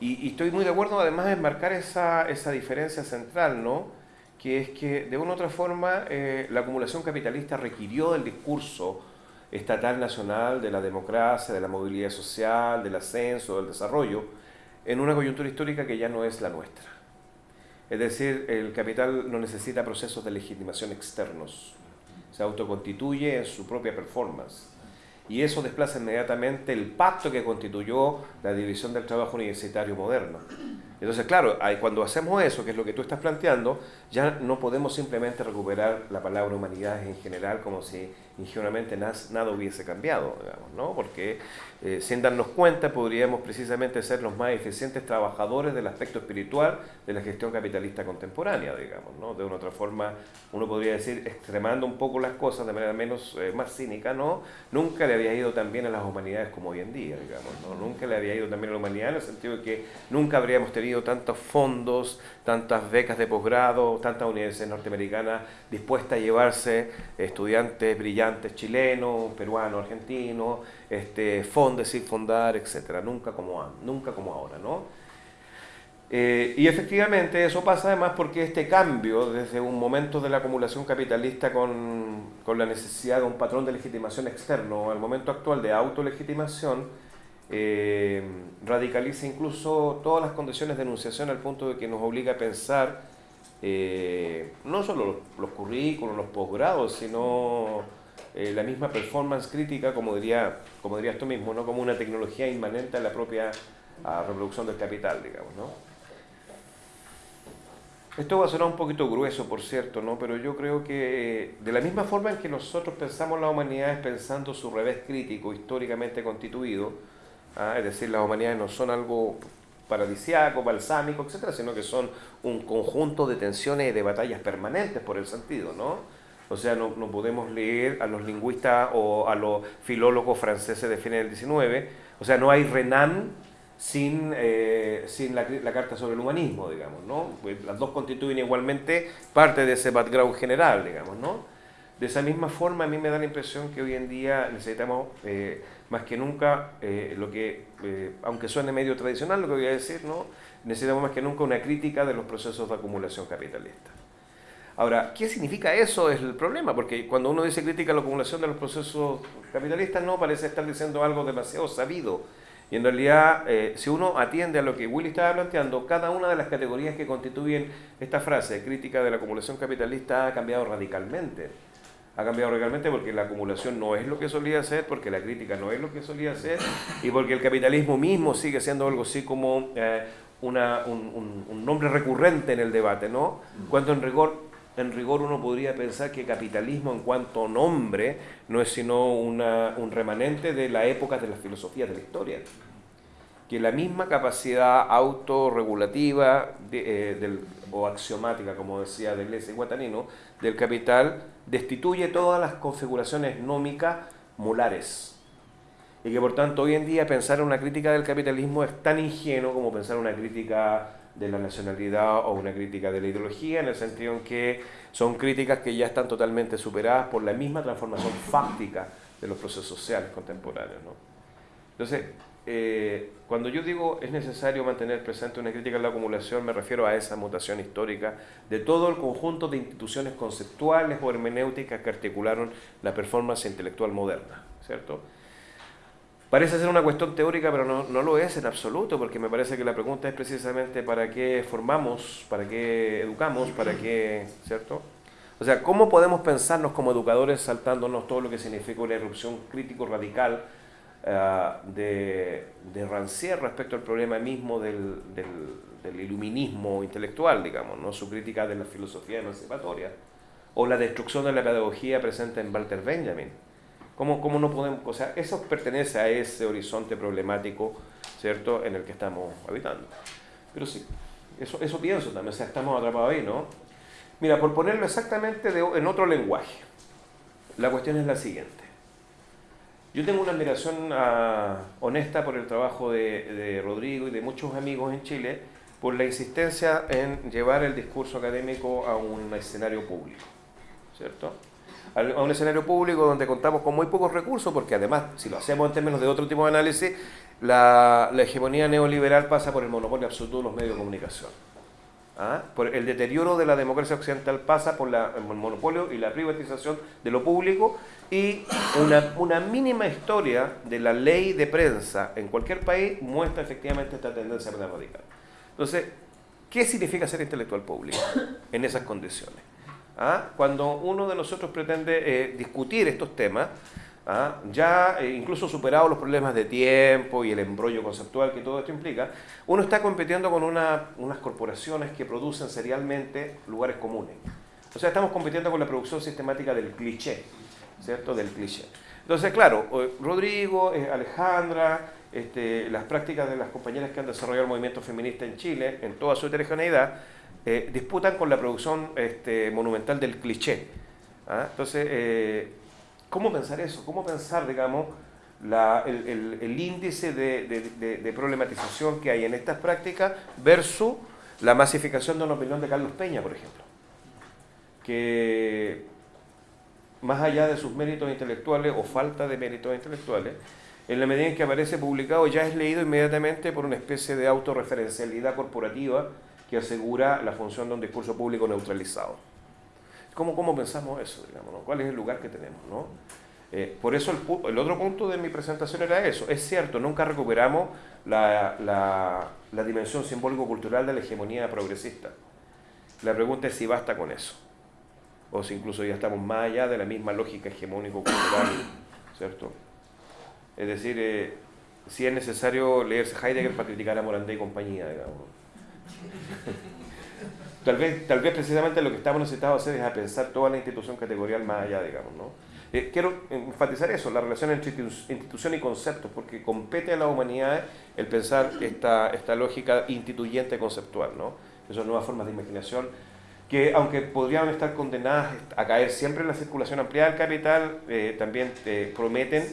y, estoy muy de acuerdo además en marcar esa, esa diferencia central, ¿no? Que es que de una u otra forma eh, la acumulación capitalista requirió del discurso estatal nacional de la democracia, de la movilidad social, del ascenso, del desarrollo, en una coyuntura histórica que ya no es la nuestra. Es decir, el capital no necesita procesos de legitimación externos se autoconstituye en su propia performance. Y eso desplaza inmediatamente el pacto que constituyó la división del trabajo universitario moderno. Entonces, claro, cuando hacemos eso, que es lo que tú estás planteando, ya no podemos simplemente recuperar la palabra humanidades en general como si ingenuamente nada hubiese cambiado, digamos, ¿no? Porque eh, sin darnos cuenta podríamos precisamente ser los más eficientes trabajadores del aspecto espiritual de la gestión capitalista contemporánea, digamos, ¿no? De una otra forma, uno podría decir, extremando un poco las cosas de manera menos, eh, más cínica, ¿no? Nunca le había ido tan bien a las humanidades como hoy en día, digamos, ¿no? Nunca le había ido tan bien a la humanidad en el sentido de que nunca habríamos tenido tantos fondos, tantas becas de posgrado, tantas universidades norteamericanas dispuestas a llevarse estudiantes brillantes chilenos, peruanos, argentinos, este, fondes sin fondar, etcétera, nunca como, nunca como ahora, ¿no? Eh, y efectivamente eso pasa además porque este cambio desde un momento de la acumulación capitalista con, con la necesidad de un patrón de legitimación externo al momento actual de autolegitimación, eh, radicaliza incluso todas las condiciones de enunciación al punto de que nos obliga a pensar eh, no solo los, los, currículos, los posgrados, sino eh, la misma performance crítica, como, diría, como dirías tú mismo, ¿no? como una tecnología inmanente a la propia reproducción del capital, digamos. ¿no? Esto va a sonar un poquito grueso, por cierto, ¿no? pero yo creo que de la misma forma en que nosotros pensamos la humanidad es pensando su revés crítico históricamente constituido, ¿ah? es decir, las humanidades no son algo paradisiaco, balsámico, etcétera, sino que son un conjunto de tensiones y de batallas permanentes por el sentido, ¿no? O sea, no, no podemos leer a los lingüistas o a los filólogos franceses de fines del 19, o sea, no hay Renan sin, eh, sin la, la, carta sobre el humanismo, digamos, ¿no? Pues las dos constituyen igualmente parte de ese background general, digamos, ¿no? De esa misma forma, a mí me da la impresión que hoy en día necesitamos eh, más que nunca eh, lo que, eh, aunque suene medio tradicional lo que voy a decir, ¿no? necesitamos más que nunca una crítica de los procesos de acumulación capitalista. Ahora, ¿qué significa eso? Es el problema, porque cuando uno dice crítica a la acumulación de los procesos capitalistas, no parece estar diciendo algo demasiado sabido. Y en realidad, si uno atiende a lo que Willy estaba planteando, cada una de las categorías que constituyen esta frase, crítica de la acumulación capitalista, ha cambiado radicalmente ha cambiado radicalmente porque la acumulación no es lo que solía ser, porque la crítica no es lo que solía ser y porque el capitalismo mismo sigue siendo algo así como eh, una, un, nombre recurrente en el debate, ¿no? Cuando en rigor, en rigor uno podría pensar que capitalismo en cuanto nombre no es sino una, un remanente de la época de las filosofías de la historia que la misma capacidad autorregulativa de, eh, o axiomática, como decía Deleuze y Guatanino, del capital destituye todas las configuraciones nómicas molares. Y que por tanto hoy en día pensar en una crítica del capitalismo es tan ingenuo como pensar en una crítica de la nacionalidad o una crítica de la ideología, en el sentido en que son críticas que ya están totalmente superadas por la misma transformación fáctica de los procesos sociales contemporáneos. ¿no? Entonces, eh, cuando yo digo es necesario mantener presente una crítica a la acumulación, me refiero a esa mutación histórica de todo el conjunto de instituciones conceptuales o hermenéuticas que articularon la performance intelectual moderna, ¿cierto? Parece ser una cuestión teórica, pero no, no, lo es en absoluto, porque me parece que la pregunta es precisamente para qué formamos, para qué educamos, para qué, ¿cierto? O sea, ¿cómo podemos pensarnos como educadores saltándonos todo lo que significa una erupción crítico radical eh, de, de Rancière respecto al problema mismo del, del, iluminismo intelectual, digamos, ¿no? su crítica de la filosofía emancipatoria, o la destrucción de la pedagogía presente en Walter Benjamin. ¿Cómo, cómo no podemos, o sea, eso pertenece a ese horizonte problemático, ¿cierto?, en el que estamos habitando. Pero sí, eso, eso pienso también, o sea, estamos atrapados ahí, ¿no? Mira, por ponerlo exactamente de, en otro lenguaje, la cuestión es la siguiente. Yo tengo una admiración ah, honesta por el trabajo de, Rodrigo y de muchos amigos en Chile por la insistencia en llevar el discurso académico a un escenario público, ¿cierto? A un escenario público donde contamos con muy pocos recursos, porque además, si lo hacemos en términos de otro tipo de análisis, la, la hegemonía neoliberal pasa por el monopolio absoluto de los medios de comunicación. ¿Ah? El deterioro de la democracia occidental pasa por el monopolio y la privatización de lo público y una, una, mínima historia de la ley de prensa en cualquier país muestra efectivamente esta tendencia radical. Entonces, ¿qué significa ser intelectual público en esas condiciones? ¿Ah? Cuando uno de nosotros pretende eh, discutir estos temas, ¿ah? ya eh, incluso superado los problemas de tiempo y el embrollo conceptual que todo esto implica, uno está compitiendo con unas corporaciones que producen serialmente lugares comunes. O sea, estamos compitiendo con la producción sistemática del cliché, ¿cierto? Del cliché. Entonces, claro, Rodrigo, eh, Alejandra, este, las prácticas de las compañeras que han desarrollado el movimiento feminista en Chile, en toda su heterogeneidad, eh, disputan con la producción este, monumental del cliché. ¿ah? Entonces, eh, ¿cómo pensar eso? ¿Cómo pensar, digamos, el, índice de, problematización que hay en estas prácticas versus la masificación de una opinión de Carlos Peña, por ejemplo? Que más allá de sus méritos intelectuales o falta de méritos intelectuales, en la medida en que aparece publicado ya es leído inmediatamente por una especie de autorreferencialidad corporativa que asegura la función de un discurso público neutralizado. ¿Cómo, cómo pensamos eso? Digamos, ¿Cuál es el lugar que tenemos? ¿no? Eh, por eso el, otro punto de mi presentación era eso. Es cierto, nunca recuperamos la, la, la dimensión simbólico-cultural de la hegemonía progresista. La pregunta es si basta con eso o si incluso ya estamos más allá de la misma lógica hegemónico-cultural, ¿cierto? Es decir, eh, si es necesario leerse Heidegger para criticar a Morandé y compañía, digamos. tal, vez, tal vez precisamente lo que estamos necesitados hacer es a pensar toda la institución categorial más allá, digamos, ¿no? Eh, quiero enfatizar eso, la relación entre institución y conceptos, porque compete a la humanidad el pensar esta, esta lógica instituyente conceptual, ¿no? Esas nuevas formas de imaginación que aunque podrían estar condenadas a caer siempre en la circulación ampliada del capital, eh, también te prometen,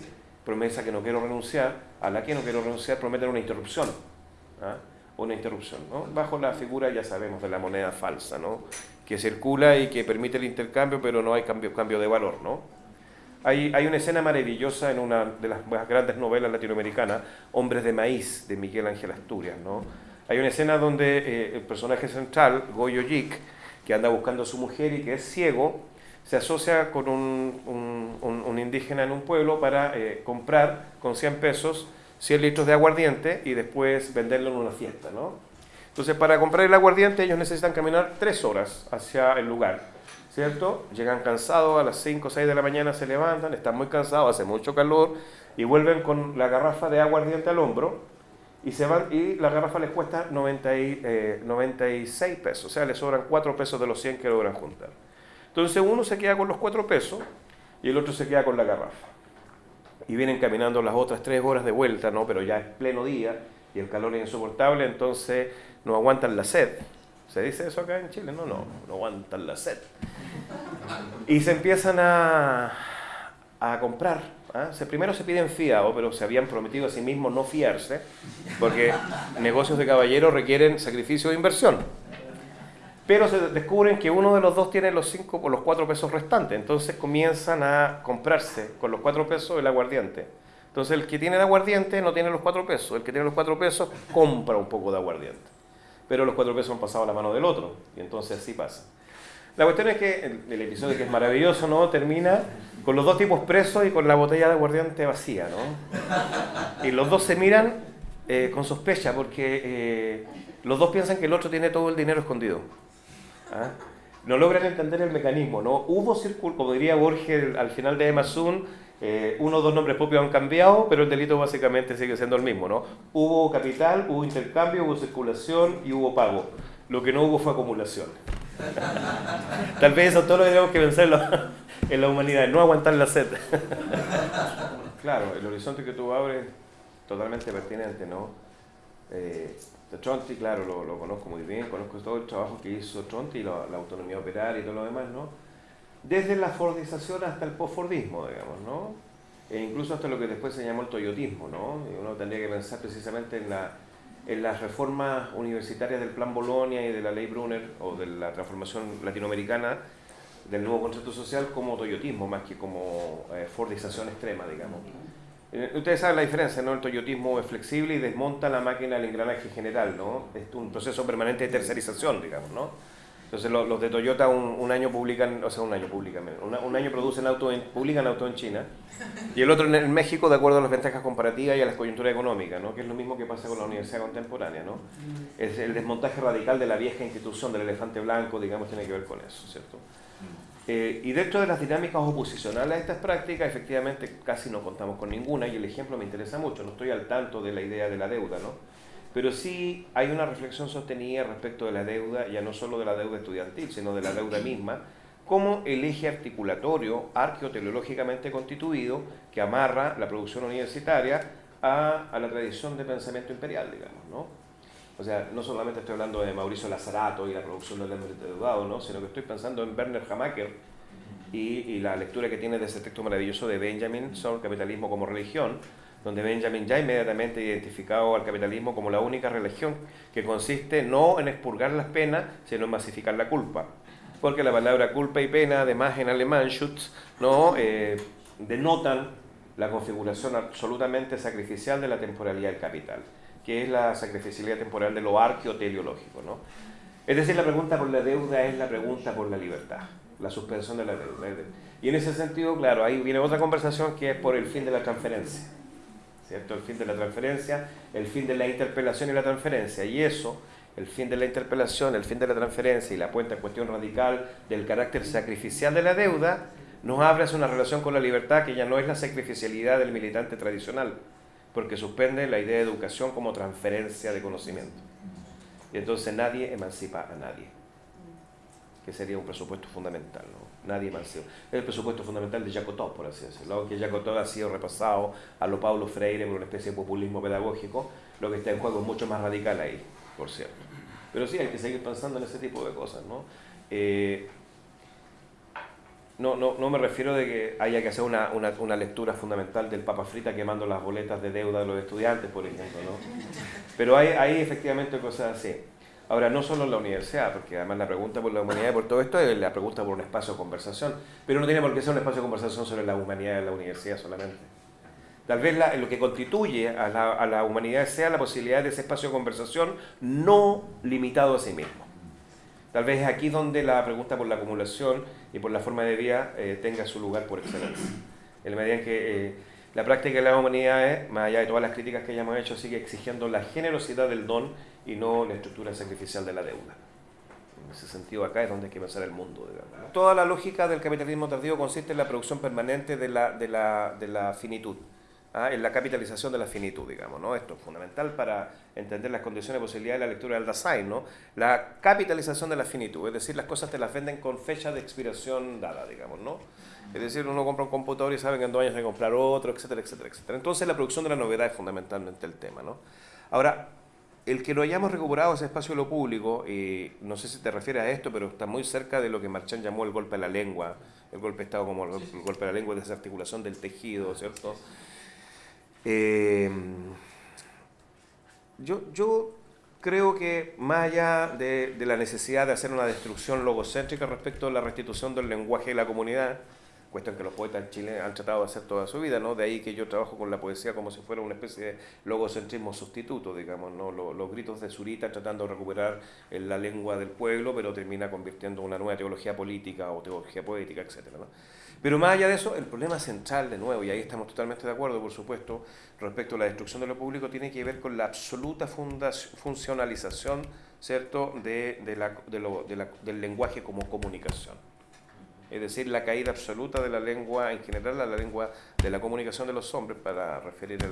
promesa que no quiero renunciar, a la que no quiero renunciar, prometen una interrupción. ¿ah? Una interrupción, ¿no? Bajo la figura, ya sabemos, de la moneda falsa, ¿no? Que circula y que permite el intercambio, pero no hay cambio, cambio de valor, ¿no? Hay, hay, una escena maravillosa en una de las más grandes novelas latinoamericanas, Hombres de Maíz, de Miguel Ángel Asturias, ¿no? Hay una escena donde eh, el personaje central, Goyo Yik, que anda buscando a su mujer y que es ciego, se asocia con un, un, indígena en un pueblo para eh, comprar con 100 pesos 100 litros de aguardiente y después venderlo en una fiesta. ¿no? Entonces, para comprar el aguardiente ellos necesitan caminar 3 horas hacia el lugar. ¿Cierto? Llegan cansados, a las 5 o 6 de la mañana se levantan, están muy cansados, hace mucho calor y vuelven con la garrafa de aguardiente al hombro y se van y la garrafa les cuesta 90 y, 96 eh, pesos, o sea, les sobran 4 pesos de los 100 que logran juntar. Entonces uno se queda con los 4 pesos y el otro se queda con la garrafa. Y vienen caminando las otras 3 horas de vuelta, ¿no? pero ya es pleno día y el calor es insoportable, entonces no aguantan la sed. ¿Se dice eso acá en Chile? No, no, no aguantan la sed. Y se empiezan a, a comprar ¿ah? primero se piden fiado, pero se habían prometido a sí mismos no fiarse, porque negocios de caballeros requieren sacrificio de inversión. Pero se descubren que uno de los dos tiene los cinco o los cuatro pesos restantes, entonces comienzan a comprarse con los cuatro pesos el aguardiente. Entonces el que tiene el aguardiente no tiene los cuatro pesos, el que tiene los cuatro pesos compra un poco de aguardiente. Pero los cuatro pesos han pasado a la mano del otro, y entonces así pasa. La cuestión es que el, episodio, que es maravilloso, ¿no? Termina con los dos tipos presos y con la botella de aguardiente vacía, ¿no? Y los dos se miran eh, con sospecha porque eh, los dos piensan que el otro tiene todo el dinero escondido. ¿Ah? No logran entender el mecanismo, ¿no? Hubo círculo, como diría Borges al final de Amazon, eh, uno o dos nombres propios han cambiado, pero el delito básicamente sigue siendo el mismo, ¿no? Hubo capital, hubo intercambio, hubo circulación y hubo pago. Lo que no hubo fue acumulación. Tal vez eso todo lo tenemos que pensar en la, humanidad, no aguantar la sed. claro, el horizonte que tú abres totalmente pertinente, ¿no? Eh, Tronti, claro, lo, conozco muy bien, conozco todo el trabajo que hizo Tronti, la, la autonomía operaria y todo lo demás, ¿no? Desde la Fordización hasta el postfordismo, digamos, ¿no? E incluso hasta lo que después se llamó el toyotismo, ¿no? Y uno tendría que pensar precisamente en la en las reformas universitarias del Plan Bolonia y de la Ley Brunner o de la transformación latinoamericana del nuevo concepto social como toyotismo más que como eh, fordización extrema, digamos. Eh, ustedes saben la diferencia, ¿no? El toyotismo es flexible y desmonta la máquina del engranaje general, ¿no? Es un proceso permanente de tercerización, digamos, ¿no? Entonces los, de Toyota un, año publican, o sea, un año publican, un año producen auto en, publican auto en China y el otro en, México de acuerdo a las ventajas comparativas y a las coyunturas económicas, ¿no? que es lo mismo que pasa con la universidad contemporánea. ¿no? Es el desmontaje radical de la vieja institución del elefante blanco, digamos, tiene que ver con eso, ¿cierto? Eh, y dentro de las dinámicas oposicionales a estas prácticas, efectivamente casi no contamos con ninguna y el ejemplo me interesa mucho, no estoy al tanto de la idea de la deuda, ¿no? Pero sí hay una reflexión sostenida respecto de la deuda, ya no solo de la deuda estudiantil, sino de la deuda misma, como el eje articulatorio arqueoteleológicamente constituido que amarra la producción universitaria a, a la tradición de pensamiento imperial, digamos, ¿no? O sea, no solamente estoy hablando de Mauricio Lazarato y la producción del hombre deudado, ¿no? sino que estoy pensando en Werner Hamaker y, y, la lectura que tiene de ese texto maravilloso de Benjamin sobre el capitalismo como religión, donde Benjamin ya inmediatamente identificado al capitalismo como la única religión que consiste no en expurgar las penas, sino en masificar la culpa. Porque la palabra culpa y pena, además en alemán, Schutz, ¿no? Eh, denotan la configuración absolutamente sacrificial de la temporalidad del capital que es la sacrificialidad temporal de lo arqueoteleológico. ¿no? Es decir, la pregunta por la deuda es la pregunta por la libertad, la suspensión de la deuda. Y en ese sentido, claro, ahí viene otra conversación que es por el fin de la transferencia. ¿Cierto? El fin de la transferencia, el fin de la interpelación y la transferencia. Y eso, el fin de la interpelación, el fin de la transferencia y la puesta en cuestión radical del carácter sacrificial de la deuda, nos abre hacia una relación con la libertad que ya no es la sacrificialidad del militante tradicional, porque suspende la idea de educación como transferencia de conocimiento. Y entonces nadie emancipa a nadie, que sería un presupuesto fundamental. ¿no? Nadie emancipa. Es el presupuesto fundamental de Jacotot, por así decirlo, que Jacotot ha sido repasado a lo Paulo Freire por una especie de populismo pedagógico, lo que está en juego es mucho más radical ahí, por cierto. Pero sí, hay que seguir pensando en ese tipo de cosas. ¿no? Eh, no, no, no me refiero de que haya que hacer una, una, una, lectura fundamental del Papa Frita quemando las boletas de deuda de los estudiantes, por ejemplo, ¿no? Pero hay, hay efectivamente cosas así. Ahora, no solo en la universidad, porque además la pregunta por la humanidad y por todo esto es la pregunta por un espacio de conversación, pero no tiene por qué ser un espacio de conversación sobre la humanidad de la universidad solamente. Tal vez la, lo que constituye a la, a la humanidad sea la posibilidad de ese espacio de conversación no limitado a sí mismo. Tal vez es aquí donde la pregunta por la acumulación y por la forma de vida eh, tenga su lugar por excelencia. En la medida en que eh, la práctica de la humanidad, más allá de todas las críticas que hayamos hecho, sigue exigiendo la generosidad del don y no la estructura sacrificial de la deuda. En ese sentido, acá es donde hay que pensar el mundo. Toda la lógica del capitalismo tardío consiste en la producción permanente de la finitud. ¿Ah? en la capitalización de la finitud, digamos, ¿no? Esto es fundamental para entender las condiciones de posibilidad de la lectura del Dasein, ¿no? La capitalización de la finitud, es decir, las cosas te las venden con fecha de expiración dada, digamos, ¿no? Es decir, uno compra un computador y sabe que en dos años hay que comprar otro, etcétera, etcétera, etcétera. Entonces la producción de la novedad es fundamentalmente el tema, ¿no? Ahora, el que lo hayamos recuperado ese espacio de lo público, y no sé si te refieres a esto, pero está muy cerca de lo que Marchand llamó el golpe a la lengua, el golpe de Estado como el, golpe a la lengua, desarticulación del tejido, ¿cierto? Eh, yo, yo creo que más allá de, la necesidad de hacer una destrucción logocéntrica respecto a la restitución del lenguaje de la comunidad, cuestión que los poetas en Chile han tratado de hacer toda su vida, ¿no? De ahí que yo trabajo con la poesía como si fuera una especie de logocentrismo sustituto, digamos, ¿no? Los, gritos de Zurita tratando de recuperar la lengua del pueblo, pero termina convirtiendo en una nueva teología política o teología poética, etcétera, ¿no? Pero más allá de eso, el problema central, de nuevo, y ahí estamos totalmente de acuerdo, por supuesto, respecto a la destrucción de lo público, tiene que ver con la absoluta funcionalización ¿cierto? De, de la, de lo, la, del lenguaje como comunicación. Es decir, la caída absoluta de la lengua, en general, a la lengua de la comunicación de los hombres, para referir el,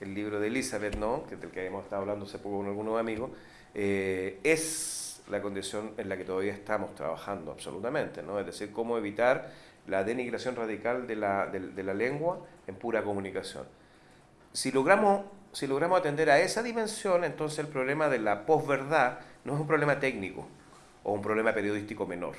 el libro de Elizabeth, ¿no? que del que hemos estado hablando hace poco con algunos amigos, eh, es la condición en la que todavía estamos trabajando absolutamente, ¿no? es decir, cómo evitar la denigración radical de la, de, la lengua en pura comunicación. Si logramos, si logramos atender a esa dimensión, entonces el problema de la posverdad no es un problema técnico o un problema periodístico menor.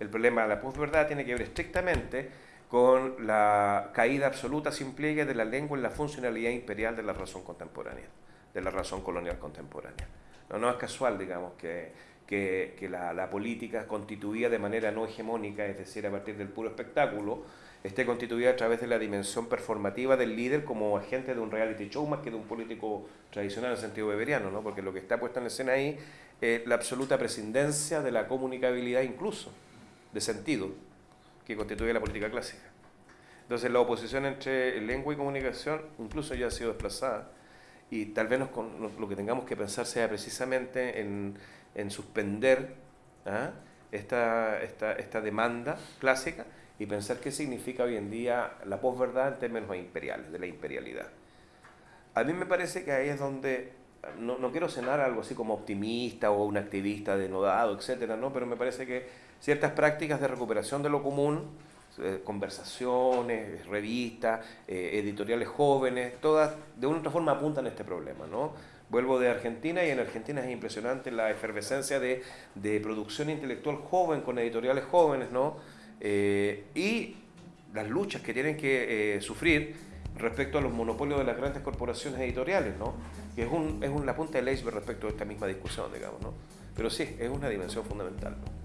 El problema de la posverdad tiene que ver estrictamente con la caída absoluta sin pliegue de la lengua en la funcionalidad imperial de la razón contemporánea, de la razón colonial contemporánea. No, no es casual, digamos, que que, que la, la, política constituida de manera no hegemónica, es decir, a partir del puro espectáculo, esté constituida a través de la dimensión performativa del líder como agente de un reality show más que de un político tradicional en sentido beberiano, ¿no? porque lo que está puesto en escena ahí es la absoluta prescindencia de la comunicabilidad incluso, de sentido, que constituye la política clásica. Entonces la oposición entre lengua y comunicación incluso ya ha sido desplazada y tal vez nos, lo que tengamos que pensar sea precisamente en en suspender ¿ah? esta, esta, esta demanda clásica y pensar qué significa hoy en día la posverdad en términos imperiales, de la imperialidad. A mí me parece que ahí es donde, no, no quiero cenar algo así como optimista o un activista denodado, etcétera, ¿no? pero me parece que ciertas prácticas de recuperación de lo común, eh, conversaciones, revistas, eh, editoriales jóvenes, todas de una u otra forma apuntan a este problema. ¿no? Vuelvo de Argentina y en Argentina es impresionante la efervescencia de, de producción intelectual joven con editoriales jóvenes, ¿no? Eh, y las luchas que tienen que eh, sufrir respecto a los monopolios de las grandes corporaciones editoriales, ¿no? que es, un, es un, la punta del iceberg respecto a esta misma discusión, digamos. ¿no? Pero sí, es una dimensión fundamental. ¿no?